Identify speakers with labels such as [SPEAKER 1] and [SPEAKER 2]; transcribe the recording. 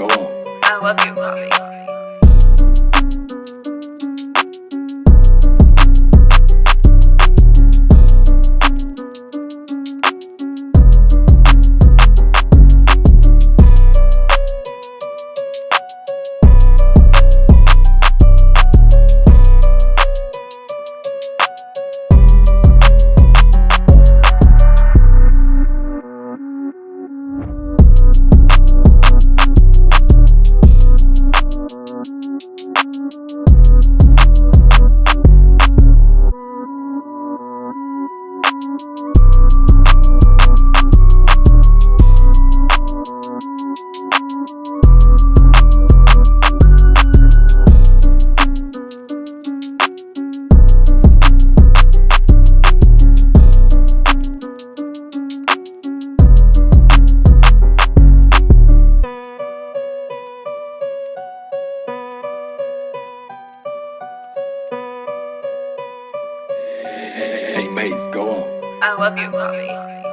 [SPEAKER 1] go on. I love you, mommy.
[SPEAKER 2] Hey, Maze, go on.
[SPEAKER 1] I love you, mommy.